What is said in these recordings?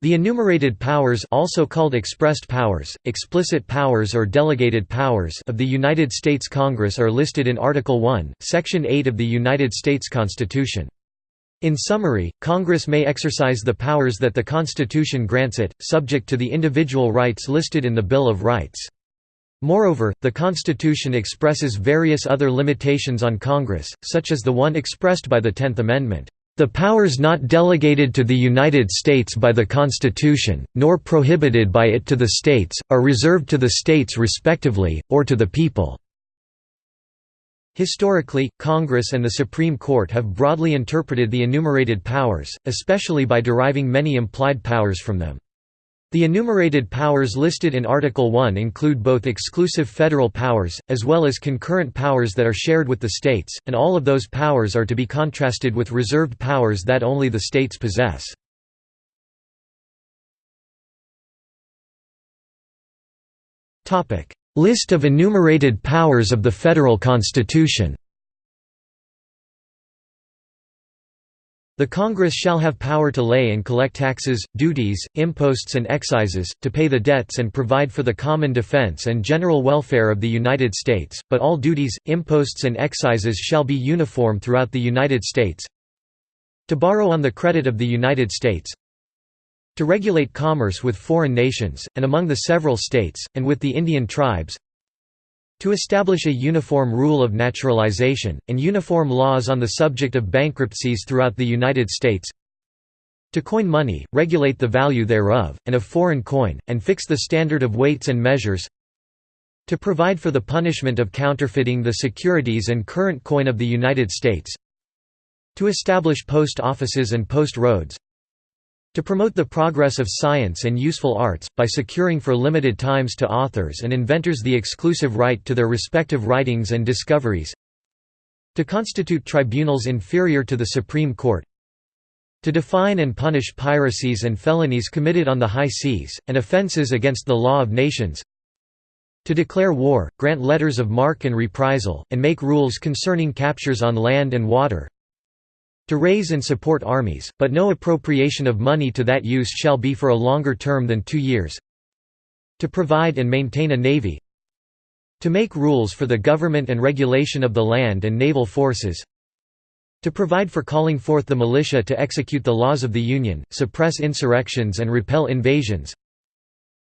The enumerated powers also called expressed powers, explicit powers or delegated powers of the United States Congress are listed in Article 1, Section 8 of the United States Constitution. In summary, Congress may exercise the powers that the Constitution grants it, subject to the individual rights listed in the Bill of Rights. Moreover, the Constitution expresses various other limitations on Congress, such as the one expressed by the Tenth Amendment. The powers not delegated to the United States by the Constitution, nor prohibited by it to the states, are reserved to the states respectively, or to the people." Historically, Congress and the Supreme Court have broadly interpreted the enumerated powers, especially by deriving many implied powers from them. The enumerated powers listed in Article 1 include both exclusive federal powers, as well as concurrent powers that are shared with the states, and all of those powers are to be contrasted with reserved powers that only the states possess. List of enumerated powers of the Federal Constitution The Congress shall have power to lay and collect taxes, duties, imposts and excises, to pay the debts and provide for the common defense and general welfare of the United States, but all duties, imposts and excises shall be uniform throughout the United States. To borrow on the credit of the United States. To regulate commerce with foreign nations, and among the several states, and with the Indian tribes to establish a uniform rule of naturalization, and uniform laws on the subject of bankruptcies throughout the United States. To coin money, regulate the value thereof, and of foreign coin, and fix the standard of weights and measures. To provide for the punishment of counterfeiting the securities and current coin of the United States. To establish post offices and post roads to promote the progress of science and useful arts, by securing for limited times to authors and inventors the exclusive right to their respective writings and discoveries to constitute tribunals inferior to the Supreme Court to define and punish piracies and felonies committed on the high seas, and offences against the law of nations to declare war, grant letters of marque and reprisal, and make rules concerning captures on land and water to raise and support armies, but no appropriation of money to that use shall be for a longer term than two years. To provide and maintain a navy. To make rules for the government and regulation of the land and naval forces. To provide for calling forth the militia to execute the laws of the Union, suppress insurrections and repel invasions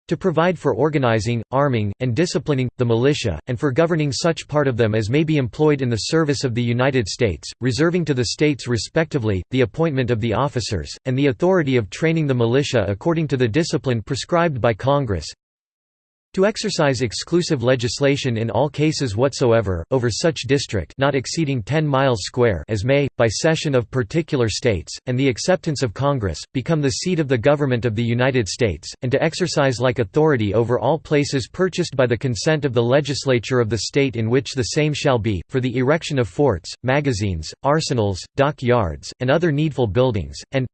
to provide for organizing, arming, and disciplining, the militia, and for governing such part of them as may be employed in the service of the United States, reserving to the states respectively, the appointment of the officers, and the authority of training the militia according to the discipline prescribed by Congress, to exercise exclusive legislation in all cases whatsoever, over such district not exceeding 10 miles square as may, by cession of particular states, and the acceptance of Congress, become the seat of the government of the United States, and to exercise like authority over all places purchased by the consent of the legislature of the state in which the same shall be, for the erection of forts, magazines, arsenals, dock yards, and other needful buildings, and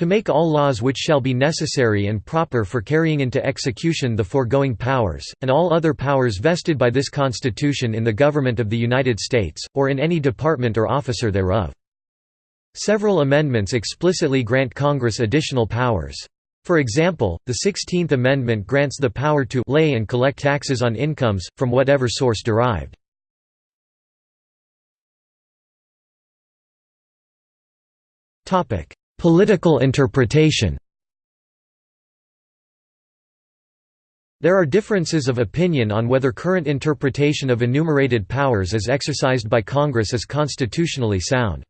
to make all laws which shall be necessary and proper for carrying into execution the foregoing powers, and all other powers vested by this Constitution in the Government of the United States, or in any department or officer thereof. Several amendments explicitly grant Congress additional powers. For example, the Sixteenth Amendment grants the power to lay and collect taxes on incomes, from whatever source derived. Political interpretation There are differences of opinion on whether current interpretation of enumerated powers as exercised by Congress is constitutionally sound.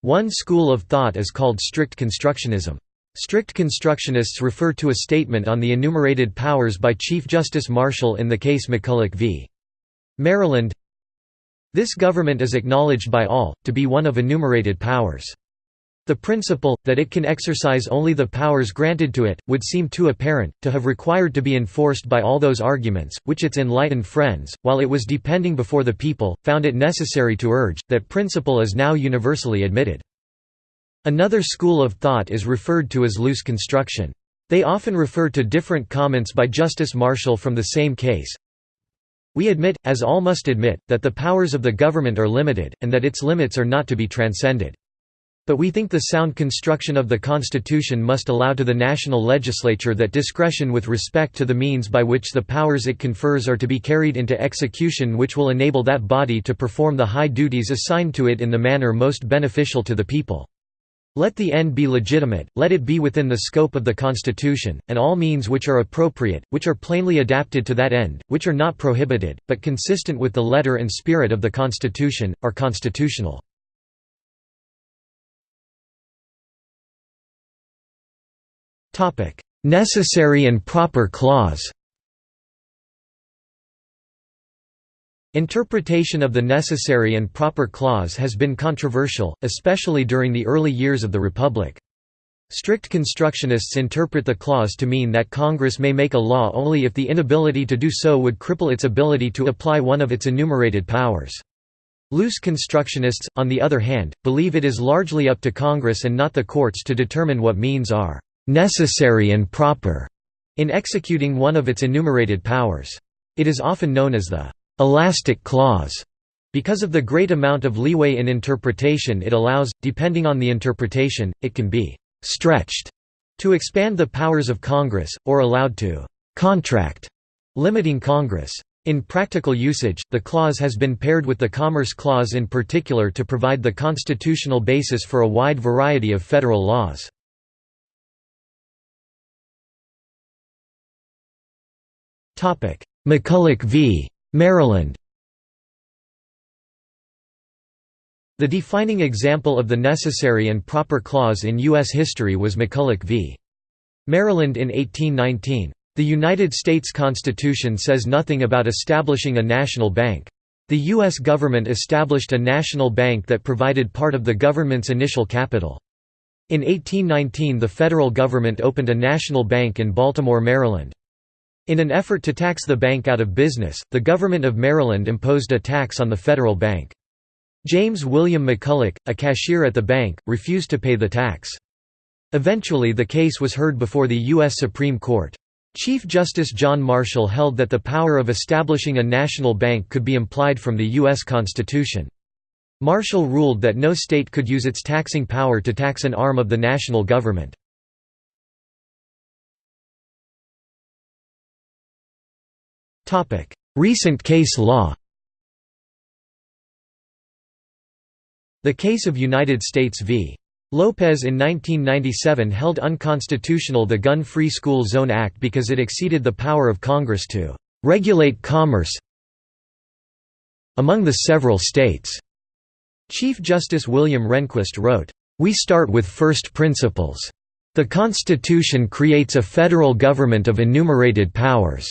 One school of thought is called strict constructionism. Strict constructionists refer to a statement on the enumerated powers by Chief Justice Marshall in the case McCulloch v. Maryland This government is acknowledged by all, to be one of enumerated powers. The principle, that it can exercise only the powers granted to it, would seem too apparent, to have required to be enforced by all those arguments, which its enlightened friends, while it was depending before the people, found it necessary to urge, that principle is now universally admitted. Another school of thought is referred to as loose construction. They often refer to different comments by Justice Marshall from the same case. We admit, as all must admit, that the powers of the government are limited, and that its limits are not to be transcended. But we think the sound construction of the Constitution must allow to the national legislature that discretion with respect to the means by which the powers it confers are to be carried into execution which will enable that body to perform the high duties assigned to it in the manner most beneficial to the people. Let the end be legitimate, let it be within the scope of the Constitution, and all means which are appropriate, which are plainly adapted to that end, which are not prohibited, but consistent with the letter and spirit of the Constitution, are constitutional. Necessary and proper clause Interpretation of the necessary and proper clause has been controversial, especially during the early years of the Republic. Strict constructionists interpret the clause to mean that Congress may make a law only if the inability to do so would cripple its ability to apply one of its enumerated powers. Loose constructionists, on the other hand, believe it is largely up to Congress and not the courts to determine what means are necessary and proper in executing one of its enumerated powers. It is often known as the elastic clause because of the great amount of leeway in interpretation it allows, depending on the interpretation, it can be «stretched» to expand the powers of Congress, or allowed to «contract», limiting Congress. In practical usage, the clause has been paired with the Commerce Clause in particular to provide the constitutional basis for a wide variety of federal laws. McCulloch v. Maryland The defining example of the necessary and proper clause in U.S. history was McCulloch v. Maryland in 1819. The United States Constitution says nothing about establishing a national bank. The U.S. government established a national bank that provided part of the government's initial capital. In 1819 the federal government opened a national bank in Baltimore, Maryland. In an effort to tax the bank out of business, the government of Maryland imposed a tax on the federal bank. James William McCulloch, a cashier at the bank, refused to pay the tax. Eventually the case was heard before the U.S. Supreme Court. Chief Justice John Marshall held that the power of establishing a national bank could be implied from the U.S. Constitution. Marshall ruled that no state could use its taxing power to tax an arm of the national government. Recent case law The case of United States v. Lopez in 1997 held unconstitutional the Gun-Free School Zone Act because it exceeded the power of Congress to "...regulate commerce among the several states." Chief Justice William Rehnquist wrote, "...we start with first principles. The Constitution creates a federal government of enumerated powers."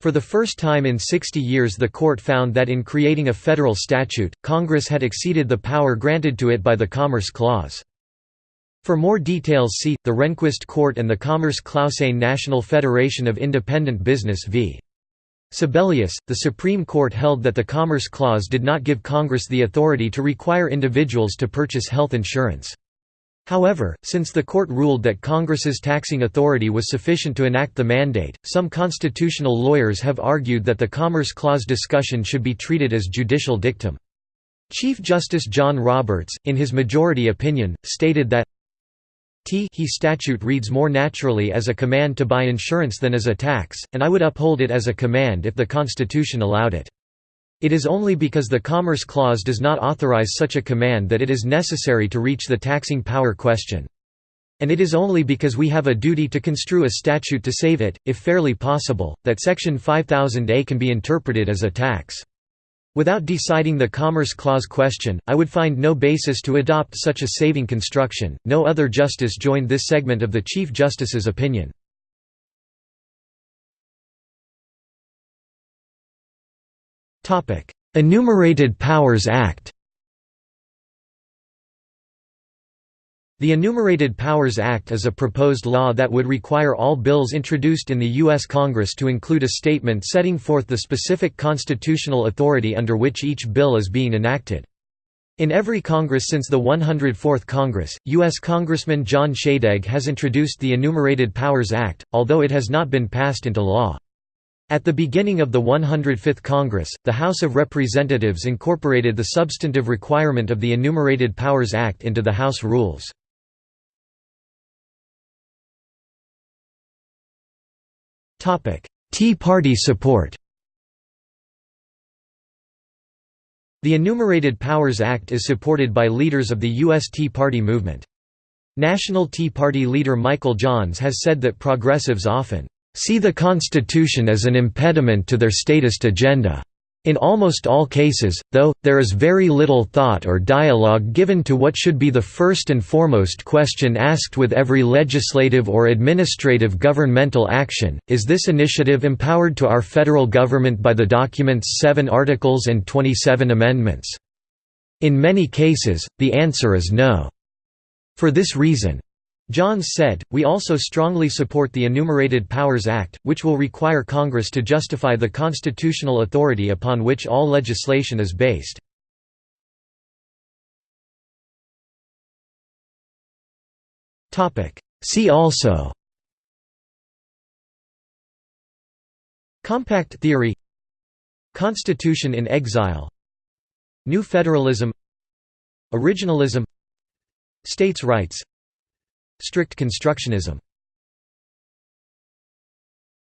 For the first time in 60 years the court found that in creating a federal statute, Congress had exceeded the power granted to it by the Commerce Clause. For more details see, the Rehnquist Court and the Commerce Clause National Federation of Independent Business v. Sebelius, the Supreme Court held that the Commerce Clause did not give Congress the authority to require individuals to purchase health insurance. However, since the court ruled that Congress's taxing authority was sufficient to enact the mandate, some constitutional lawyers have argued that the Commerce Clause discussion should be treated as judicial dictum. Chief Justice John Roberts, in his majority opinion, stated that T he statute reads more naturally as a command to buy insurance than as a tax, and I would uphold it as a command if the Constitution allowed it. It is only because the Commerce Clause does not authorize such a command that it is necessary to reach the taxing power question. And it is only because we have a duty to construe a statute to save it, if fairly possible, that Section 5000A can be interpreted as a tax. Without deciding the Commerce Clause question, I would find no basis to adopt such a saving construction. No other justice joined this segment of the Chief Justice's opinion. Enumerated Powers Act The Enumerated Powers Act is a proposed law that would require all bills introduced in the U.S. Congress to include a statement setting forth the specific constitutional authority under which each bill is being enacted. In every Congress since the 104th Congress, U.S. Congressman John Shadegg has introduced the Enumerated Powers Act, although it has not been passed into law. At the beginning of the 105th Congress, the House of Representatives incorporated the substantive requirement of the Enumerated Powers Act into the House rules. Tea Party support The Enumerated Powers Act is supported by leaders of the U.S. Tea Party movement. National Tea Party leader Michael Johns has said that progressives often see the Constitution as an impediment to their statist agenda. In almost all cases, though, there is very little thought or dialogue given to what should be the first and foremost question asked with every legislative or administrative governmental action, is this initiative empowered to our federal government by the document's seven articles and 27 amendments? In many cases, the answer is no. For this reason, Johns said, we also strongly support the Enumerated Powers Act, which will require Congress to justify the constitutional authority upon which all legislation is based. See also Compact theory Constitution in exile New federalism Originalism States' rights Strict constructionism